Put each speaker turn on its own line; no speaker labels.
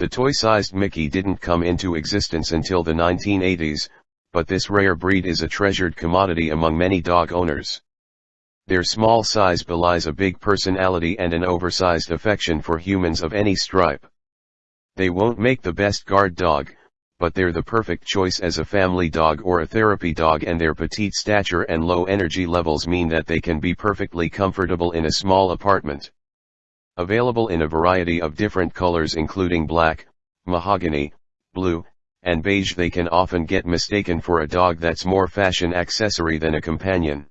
The toy-sized Mi-Ki didn't come into existence until the 1980s, but this rare breed is a treasured commodity among many dog owners. Their small size belies a big personality and an oversized affection for humans of any stripe. They won't make the best guard dog, but they're the perfect choice as a family dog or a therapy dog and their petite stature and low energy levels mean that they can be perfectly comfortable in a small apartment. Available in a variety of different colors including black, mahogany, blue, and beige they can often get mistaken for a dog that's more fashion accessory than a companion.